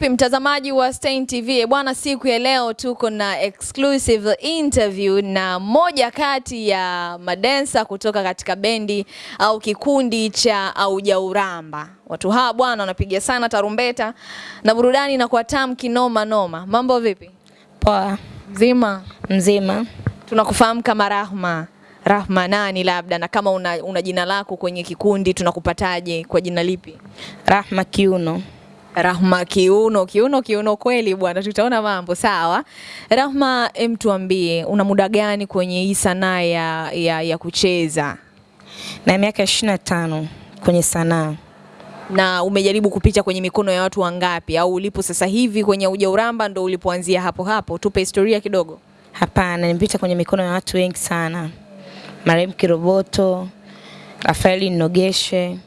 Vipi mtazamaji wa Stein TV? Bwana, siku ya leo tuko na exclusive interview na moja kati ya madensa kutoka katika bendi au kikundi cha Aujauramba. Watu hawa bwana wanapiga sana tarumbeta na burudani na kwa tamu kinoma noma. Mambo vipi? Poa, Mzima? mzima. Tunakufahamu kama Rahma. Rahma nani labda na kama una, una jina lako kwenye kikundi tunakupataje kwa jina lipi? Rahma Kiuno. Rahma kiuno, kiuno, kiuno kweli bwana, tutaona mambo sawa. Rahma, em, tuambie una muda gani kwenye hii sanaa ya, ya, ya kucheza Na miaka 25 kwenye sanaa. na umejaribu kupita kwenye mikono ya watu wangapi, au ulipo sasa hivi kwenye ujauramba ndo ulipoanzia hapo hapo? Tupe historia kidogo. Hapana, nimepita kwenye mikono ya watu wengi sana. Marehemu Kiroboto, Rafaeli Nogeshe,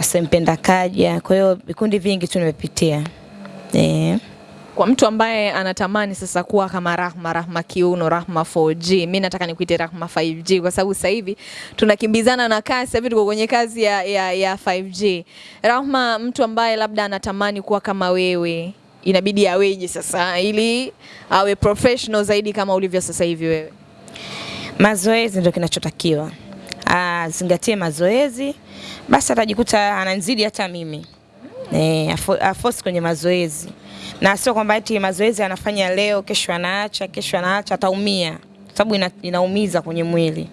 Hassan Mpenda Kaja. Kwa hiyo vikundi vingi tu nimepitia. Eh. Kwa mtu ambaye anatamani sasa kuwa kama Rahma, Rahma kiuno, Rahma 4G, mi nataka nikuite Rahma 5G kwa sababu sasa hivi tunakimbizana na kasi, sasa hivi tuko kwenye kazi ya, ya, ya 5G. Rahma, mtu ambaye labda anatamani kuwa kama wewe inabidi aweje sasa ili awe professional zaidi kama ulivyo sasa hivi wewe? Mazoezi ndio kinachotakiwa. Azingatie mazoezi, basi atajikuta ananzidi hata mimi. Eh, afo- afosi kwenye mazoezi. Na sio kwamba eti mazoezi anafanya leo, kesho anaacha, kesho anaacha, ataumia. Sababu ina, inaumiza kwenye mwili.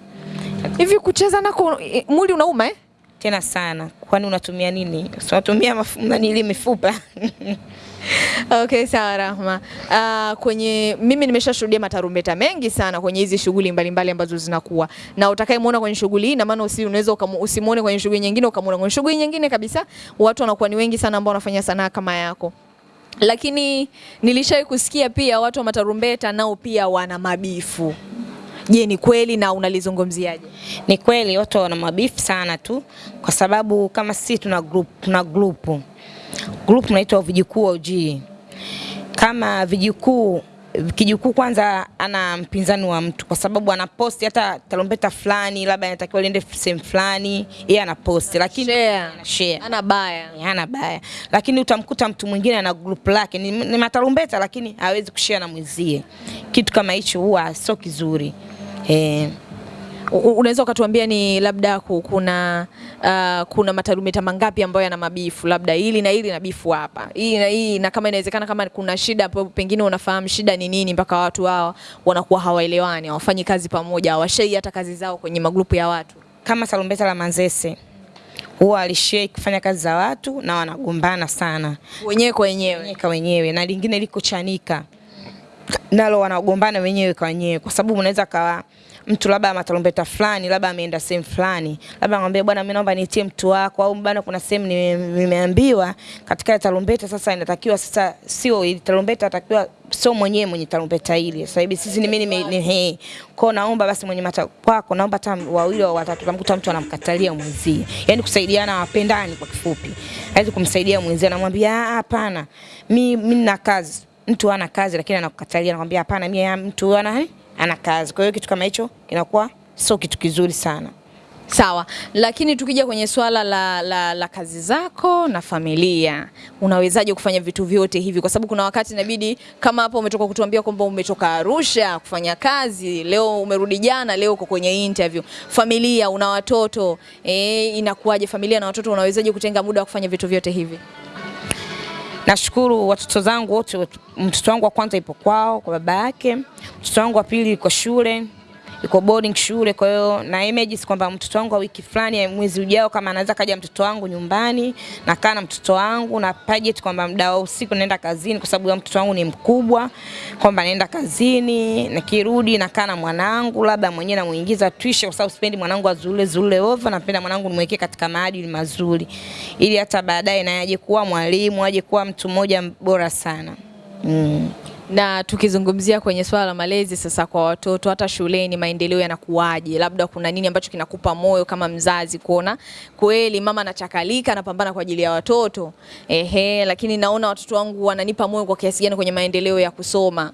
Hivi kucheza nako eh, mwili unauma eh? Tena sana. Kwani unatumia nini? Unatumia mafu- mifupa. Okay, sawa Rahma. Uh, kwenye mimi nimeshashuhudia matarumbeta mengi sana kwenye hizi shughuli mbalimbali ambazo zinakuwa na utakayemuona kwenye shughuli hii, na maana usi unaweza usimuone kwenye shughuli nyingine ukamuona kwenye shughuli nyingine kabisa. Watu wanakuwa ni wengi sana ambao wanafanya sanaa kama yako, lakini nilishawahi kusikia pia watu wa matarumbeta nao pia wana mabifu. Je, ni kweli na unalizungumziaje? Ni kweli watu wana mabifu sana tu kwa sababu kama sisi tuna group, tuna group. Group inaitwa vijukuu wa Kama vijukuu kijukuu kwanza ana mpinzani wa mtu kwa sababu anaposti hata tarumbeta fulani labda anatakiwa liende sehemu fulani yeye anaposti lakini Share. ana share Ana baya. Ana baya, lakini utamkuta mtu mwingine ana group lake ni, ni matarumbeta lakini hawezi kushare na mwenzie. Kitu kama hicho huwa sio kizuri eh. Unaweza ukatuambia ni labda kuna uh, kuna matarumeta mangapi ambayo yana mabifu, labda hili na hili na bifu hapa, hii na hii, na kama inawezekana, kama kuna shida hapo, pengine unafahamu shida ni nini, mpaka watu hawa wanakuwa hawaelewani, hawafanyi kazi pamoja, hawashei hata kazi zao kwenye magrupu ya watu. kama salumbeta la Manzese huwa alishei kufanya kazi za watu na wanagombana sana wenyewe kwa wenyewe. wenyewe wenyewe, na lingine liko Chanika nalo wanagombana wenyewe kwa wenyewe, kwa sababu unaweza kawa mtu labda matalombeta fulani labda ameenda sehemu fulani, labda anamwambia bwana, mimi naomba nitie mtu wako, au bwana, kuna sehemu nimeambiwa katika ile tarumbeta, sasa inatakiwa sasa, sio ile tarumbeta, atakiwa sio mwenyewe mwenye tarumbeta ile. Sasa hivi sisi ni mimi ni he kwao, naomba basi mwenye mata kwako, naomba hata wawili au watatu, utamkuta mtu anamkatalia mwenzie, yani kusaidiana, wapendani kwa kifupi, hawezi kumsaidia mwenzie, anamwambia "Ah, hapana, mimi mimi nina kazi mtu ana kazi lakini anakukatalia, anakwambia hapana, mimi mtu ana ana kazi. Kwa hiyo kitu kama hicho kinakuwa sio kitu kizuri sana. Sawa, lakini tukija kwenye swala la, la, la kazi zako na familia, unawezaje kufanya vitu vyote hivi? Kwa sababu kuna wakati inabidi kama hapo umetoka kutuambia kwamba umetoka Arusha kufanya kazi, leo umerudi jana, leo uko kwenye interview. Familia, una watoto eh, inakuwaje familia na watoto, unawezaje kutenga muda wa kufanya vitu vyote hivi? Nashukuru watoto zangu wote, mtoto wangu wa kwanza ipo kwao kwa baba yake, mtoto wangu wa pili kwa shule yuko boarding shule. Kwa hiyo na image kwamba mtoto wangu wa wiki fulani mwezi ujao, kama anaweza kaja mtoto wangu nyumbani, nakaa na mtoto wangu na budget kwamba muda wa usiku naenda kazini, kwa sababu mtoto wangu ni mkubwa, kwamba naenda kazini, nikirudi nakaa na mwanangu, labda mwenyewe namuingiza tuition, kwa sababu sipendi mwanangu azule zule over, napenda mwanangu nimwekee katika maadili mazuri, ili hata baadaye naye aje kuwa mwalimu, aje kuwa mtu mmoja bora sana mm. Na tukizungumzia kwenye swala la malezi sasa kwa watoto, hata shuleni, maendeleo yanakuwaje? Labda kuna nini ambacho kinakupa moyo kama mzazi kuona kweli mama anachakalika, anapambana kwa ajili ya watoto ehe, lakini naona watoto wangu wananipa moyo kwa kiasi gani kwenye maendeleo ya kusoma?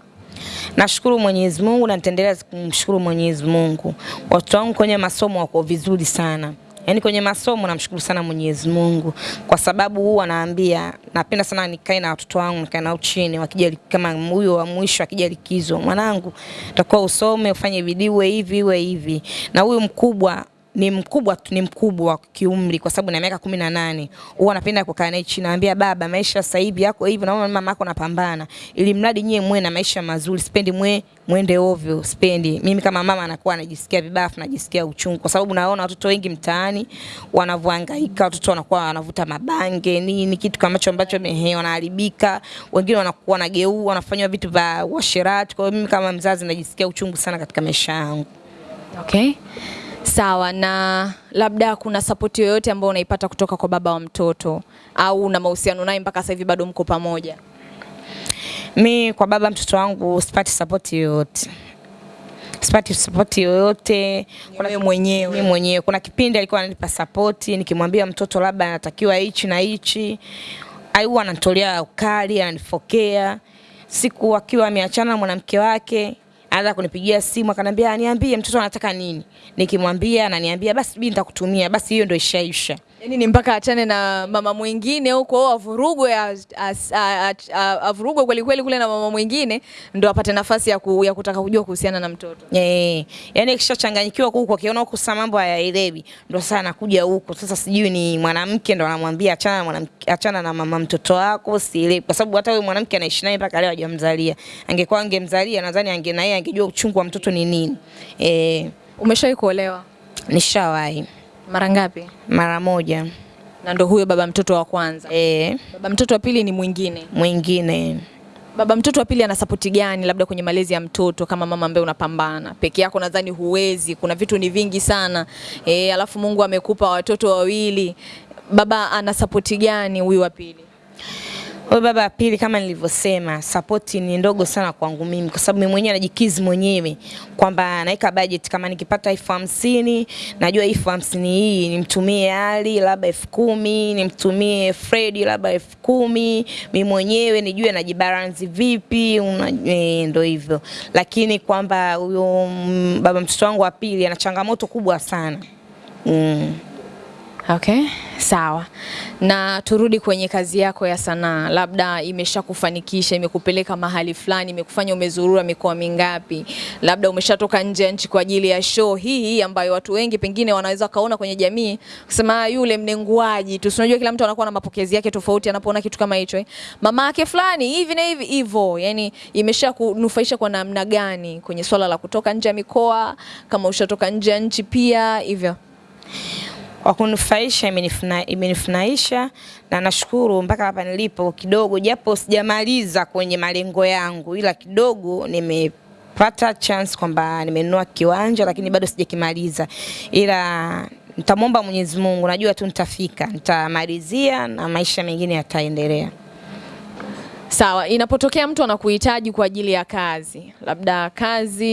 Nashukuru Mwenyezi Mungu na nitaendelea kumshukuru Mwenyezi Mungu. Watoto wangu kwenye masomo wako vizuri sana. Yaani kwenye masomo namshukuru sana Mwenyezi Mungu. Kwa sababu huwa naambia napenda sana nikae na watoto wangu nikae nao chini wakija kama huyo wa mwisho akija likizo, mwanangu, utakuwa usome ufanye bidii uwe hivi uwe hivi, na huyu mkubwa ni mkubwa ni mkubwa wa kiumri kwa sababu na miaka kumi na nane. Huwa napenda kukaa naye chini, naambia baba, maisha sasa hivi yako hivi, naona mama yako napambana, ili mradi nyie mwe na maisha mazuri, sipendi mwe mwende ovyo, sipendi. Mimi kama mama anakuwa anajisikia vibaya, afu najisikia uchungu kwa sababu naona watoto wengi mtaani wanavyohangaika, watoto wanakuwa wanavuta mabange nini, kitu kama hicho ambacho mehe wanaharibika, wengine wanakuwa wanageua wanafanywa vitu vya uasherati. Kwa hiyo mimi kama mzazi najisikia uchungu sana katika maisha yangu. Okay. Sawa, na labda kuna sapoti yoyote ambayo unaipata kutoka kwa baba wa mtoto au una mahusiano naye mpaka sasa hivi bado mko pamoja? Mi kwa baba mtoto wangu sipati sapoti yoyote, sipati sapoti yoyote. Kuna mwenyewe. Mimi mwenyewe kuna kipindi alikuwa ananipa sapoti, nikimwambia mtoto labda anatakiwa hichi na hichi, aiwa ananitolea ukali, ananifokea. Siku akiwa ameachana na mwanamke wake anaanza kunipigia simu akanambia, niambie mtoto anataka nini. Nikimwambia ananiambia basi bibi nitakutumia, basi hiyo ndio ishaisha. Yaani ni mpaka achane na mama mwingine huko avurugwe as- as- a- a- a- avurugwe kweli kweli kule na mama mwingine ndo apate nafasi ya, ku, ya kutaka kujua kuhusiana na mtoto. Eh, Yaani akishachanganyikiwa huko akiona huko sasa mambo hayaelewi, ndo sasa anakuja huko. Sasa sijui ni mwanamke ndo anamwambia achana na mwanamke, achana na mama mtoto wako, sielewi. Kwa sababu hata huyo mwanamke anaishi naye mpaka leo hajamzalia. Angekuwa angemzalia nadhani ange na yeye angejua uchungu wa mtoto ni nini. Eh, Umeshawahi kuolewa nishawahi mara ngapi? mara moja. Na ndo huyo baba mtoto wa kwanza. Eh, Baba mtoto wa pili ni mwingine. mwingine Baba mtoto wa pili ana sapoti gani labda kwenye malezi ya mtoto kama mama ambaye unapambana peke yako? Nadhani huwezi, kuna vitu ni vingi sana e, alafu Mungu amekupa watoto wawili. Baba ana sapoti gani huyu wa pili? Huyo baba pili kama nilivyosema, support ni ndogo sana kwangu mimi, kwa sababu mimi mwenyewe najikizi mwenyewe kwamba naweka budget. Kama nikipata elfu hamsini najua elfu hamsini hii nimtumie Ali labda elfu kumi nimtumie Fredi labda elfu kumi mimi mwenyewe nijue najibalansi vipi, eh, ndo hivyo. Lakini kwamba huyo mm, baba mtoto wangu wa pili ana changamoto kubwa sana mm. Okay, sawa. Na turudi kwenye kazi yako ya sanaa, labda imeshakufanikisha, imekupeleka mahali fulani, imekufanya umezurura mikoa mingapi? Labda umeshatoka nje ya nchi kwa ajili ya show hii ambayo watu wengi pengine wanaweza kaona kwenye jamii kusema "Ah, yule mnenguaji tu. Unajua kila mtu anakuwa na mapokezi yake tofauti anapoona kitu kama hicho eh. Mama yake fulani hivi na hivi hivyo, yani imeshakunufaisha kwa namna gani kwenye swala la kutoka nje ya mikoa, kama ushatoka nje ya nchi pia hivyo? Kwa kunufaisha imenifuna- imenifunaisha na nashukuru mpaka hapa nilipo kidogo, japo sijamaliza kwenye malengo yangu, ila kidogo nimepata chance kwamba nimenunua kiwanja, lakini bado sijakimaliza, ila nitamwomba Mwenyezi Mungu, najua tu nitafika, nitamalizia na maisha mengine yataendelea. Sawa, inapotokea mtu anakuhitaji kwa ajili ya kazi, labda kazi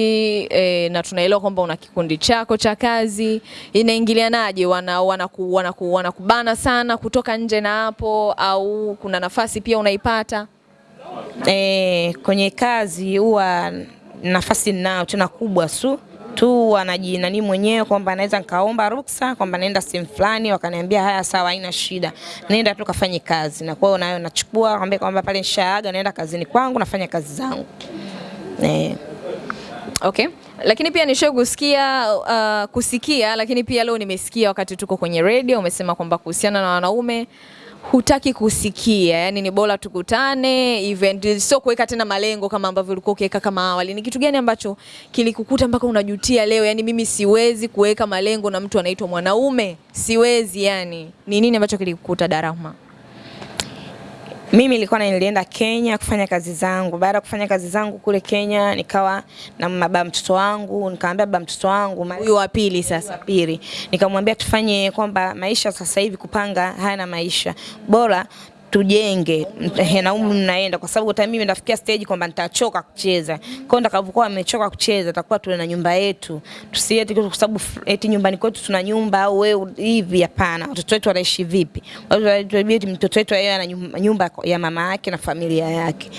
e, na tunaelewa kwamba una kikundi chako cha kazi, inaingilianaje? Wana, wanaku, wanaku, wanakubana sana kutoka nje na hapo, au kuna nafasi pia unaipata? E, kwenye kazi huwa nafasi ninayo tena kubwa su tu wanajinani mwenyewe kwamba naweza nikaomba ruksa kwamba naenda sehemu fulani, wakaniambia haya, sawa, haina shida, nenda tu kafanye kazi. Na kwa hiyo nayo nachukua kwambia kwamba pale nishaaga, naenda kazini kwangu, nafanya kazi zangu eh. Okay. Lakini pia nishawahi kusikia uh, kusikia lakini pia leo nimesikia wakati tuko kwenye radio umesema kwamba kuhusiana na wanaume hutaki kusikia, yani ni bora tukutane event, sio kuweka tena malengo kama ambavyo ulikuwa ukiweka kama awali. Ni kitu gani ambacho kilikukuta mpaka unajutia leo? Yani mimi siwezi kuweka malengo na mtu anaitwa mwanaume, siwezi. Yani ni nini ambacho kilikukuta Darahma? Mimi nilikuwa nilienda Kenya kufanya kazi zangu. Baada ya kufanya kazi zangu kule Kenya, nikawa na baba mtoto wangu, nikamwambia baba mtoto wangu Huyu wa pili sasa. pili nikamwambia tufanye kwamba maisha sasa hivi kupanga haya na maisha bora tujenge na umri mnaenda kwa sababu hata mimi nafikia stage kwamba nitachoka kucheza. Kwa hiyo nitakapokuwa nimechoka kucheza, takuwa tuna na nyumba yetu, tusieti kwa sababu eti nyumbani kwetu tuna nyumba au wewe hivi. Hapana, watoto wetu wanaishi vipi? Watoto mtoto wetu yeye ana nyumba ya mama yake na familia yake.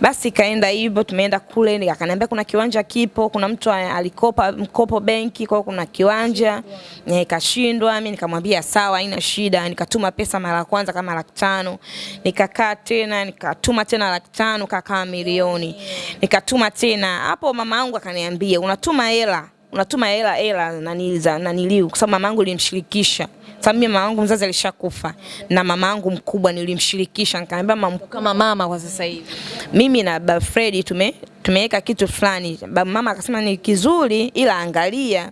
Basi kaenda hivyo, tumeenda kule, akaniambia kuna kiwanja kipo, kuna mtu alikopa mkopo benki, kwa kuna kiwanja nikashindwa. Mimi nikamwambia sawa, haina shida. Nikatuma pesa mara ya kwanza kama laki tano, nikakaa tena, nikatuma tena laki tano, kakaa milioni, nikatuma tena. Hapo mama yangu akaniambia unatuma hela unatuma hela hela naniliza naniliu kwa sababu mama yangu nilimshirikisha sababu mimi mama yangu mzazi alishakufa na mama yangu mkubwa nilimshirikisha nikamwambia mama Kama mama kwa sasa hivi. mimi na ba Fred tume tumeweka kitu fulani. ba mama akasema ni kizuri, ila angalia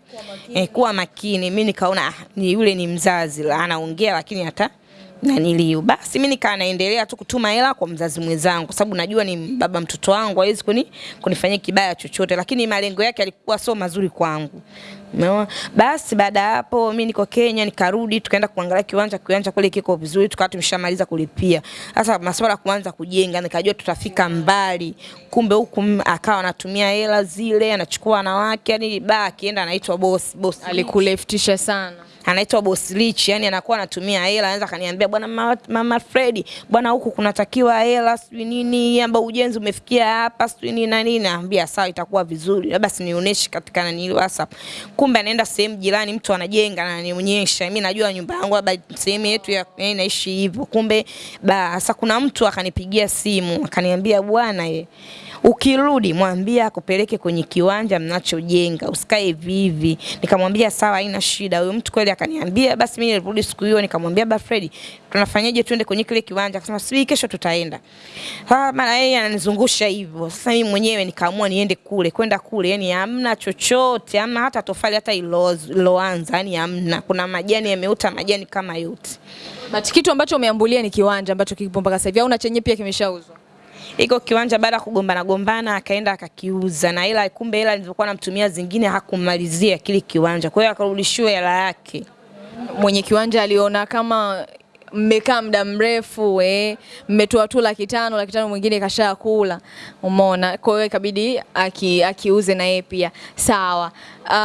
eh, kuwa makini. Mimi nikaona ah, ni yule ni mzazi la- anaongea, lakini hata naniliu. Basi mimi nikaa naendelea tu kutuma hela kwa mzazi mwenzangu, kwa sababu najua ni baba mtoto wangu, hawezi kuni kunifanyia kibaya chochote, lakini malengo yake alikuwa sio mazuri kwangu. Umeona? Basi baada hapo mimi niko Kenya, nikarudi tukaenda kuangalia kiwanja, kiwanja kule kiko vizuri, tukawa tumeshamaliza kulipia. Sasa masuala kuanza kujenga, nikajua tutafika mbali. Kumbe huku akawa anatumia hela zile, anachukua wanawake, yani ba akienda anaitwa boss, boss Alikuleftisha sana. Anaitwa boss Rich, yani anakuwa anatumia hela, anaweza kaniambia bwana mama, mama Fredi, bwana huku kunatakiwa hela sijui nini, amba ujenzi umefikia hapa sijui nini na nini, naambia sawa, itakuwa vizuri, labda sinionyeshe katika nani WhatsApp. Kumbe anaenda sehemu jirani, mtu anajenga na ananionyesha, mimi najua nyumba yangu labda sehemu yetu ya ya inaishi hivyo. Kumbe basa kuna mtu akanipigia simu akaniambia bwana ye Ukirudi mwambie akupeleke kwenye kiwanja mnachojenga, usikae hivi. Nikamwambia sawa, haina shida. Huyo mtu kweli akaniambia. Basi mimi nilirudi siku hiyo, nikamwambia ba Fred, tunafanyaje? Twende kwenye kile kiwanja. Akasema subiri, kesho tutaenda. Ah, maana yeye ananizungusha hivyo. Sasa mimi mwenyewe nikaamua niende kule, kwenda kule, yani hamna chochote, hamna hata tofali hata iloanza, yani hamna. Kuna majani yameuta majani kama yote. But kitu ambacho umeambulia ni kiwanja ambacho kipo mpaka sasa hivi au na chenye pia kimeshauzwa. Iko kiwanja baada ya kugombana gombana akaenda akakiuza, na ila kumbe ila nilizokuwa namtumia zingine hakumalizia kile kiwanja, kwa hiyo akarudishiwa hela yake. Mwenye kiwanja aliona kama mmekaa muda mrefu eh, mmetoa tu laki tano, laki tano mwingine kashakula, umeona. Kwa hiyo ikabidi aki, akiuze na yeye pia. Sawa. Uh,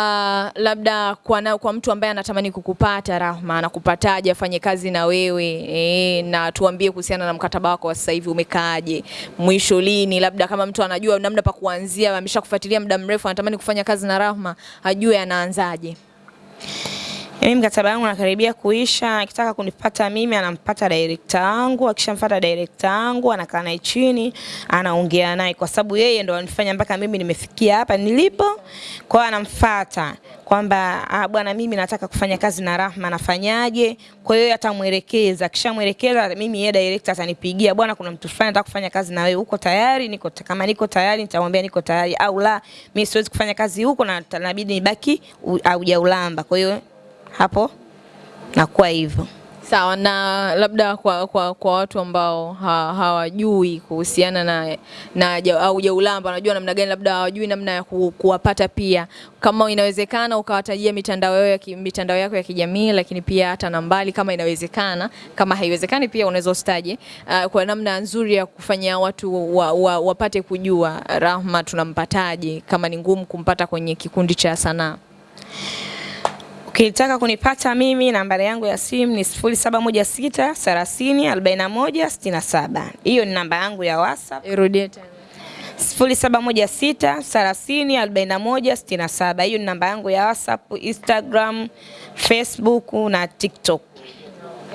labda kwa, na, kwa mtu ambaye anatamani kukupata Rahma, anakupataje afanye kazi na wewe eh, na tuambie kuhusiana na mkataba wako wa sasa hivi umekaaje, mwisho lini? Labda kama mtu anajua namna pa kuanzia, ameshakufuatilia muda mrefu, anatamani kufanya kazi na Rahma, ajue anaanzaje. Mimi mkataba wangu nakaribia kuisha, akitaka kunipata mimi anampata director wangu, akishamfuata director wangu anakaa naye chini, anaongea naye kwa sababu yeye ndo anifanya mpaka mimi nimefikia hapa nilipo. Kwa hiyo anamfuata kwamba ah, bwana mimi nataka kufanya kazi na Rahma nafanyaje? Kwa hiyo atamwelekeza, akishamwelekeza mimi yeye director atanipigia, bwana kuna mtu fulani nataka kufanya kazi na wewe, uko tayari? Niko kama niko tayari nitamwambia niko tayari, au la mimi siwezi kufanya kazi huko na inabidi nibaki haujaulamba. Kwa hiyo hapo nakuwa hivyo. Sawa, na labda kwa, kwa, kwa watu ambao ha, hawajui kuhusiana na, na au jaulamba, wanajua namna gani, labda hawajui namna ya ku, kuwapata pia, kama inawezekana ukawatajia mitandao yao ya ki- mitandao yako ya kijamii, lakini pia hata nambali kama inawezekana. Kama haiwezekani pia unaweza usitaje, uh, kwa namna nzuri ya kufanya watu wa, wa, wapate kujua Rahma tunampataje, kama ni ngumu kumpata kwenye kikundi cha sanaa. Ukitaka kunipata mimi nambari yangu ya simu ni 0716 30 41 67. Hiyo ni namba yangu ya WhatsApp. Irudie tena. 0716 30 41 67. Hiyo ni namba yangu ya WhatsApp, Instagram, Facebook na TikTok.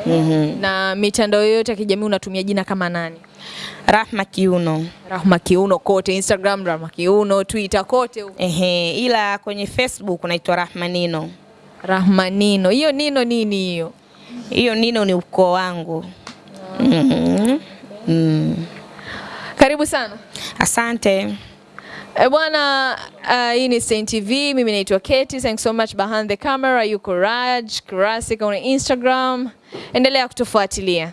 Mm -hmm. Na mitandao yote ya kijamii unatumia jina kama nani? Rahma Kiuno. Rahma Kiuno kote, Instagram Rahma Kiuno, Twitter kote. Ehe, ila kwenye Facebook unaitwa Rahma Nino. Rahma Nino. Hiyo Nino nini hiyo? Hiyo Nino ni ukoo wangu. Mhm. Mm. Karibu sana. Asante. E bwana, uh, hii ni Stein TV. Mimi naitwa Katie. Thanks so much behind the camera. Yuko Raj Classic on Instagram. Endelea kutufuatilia.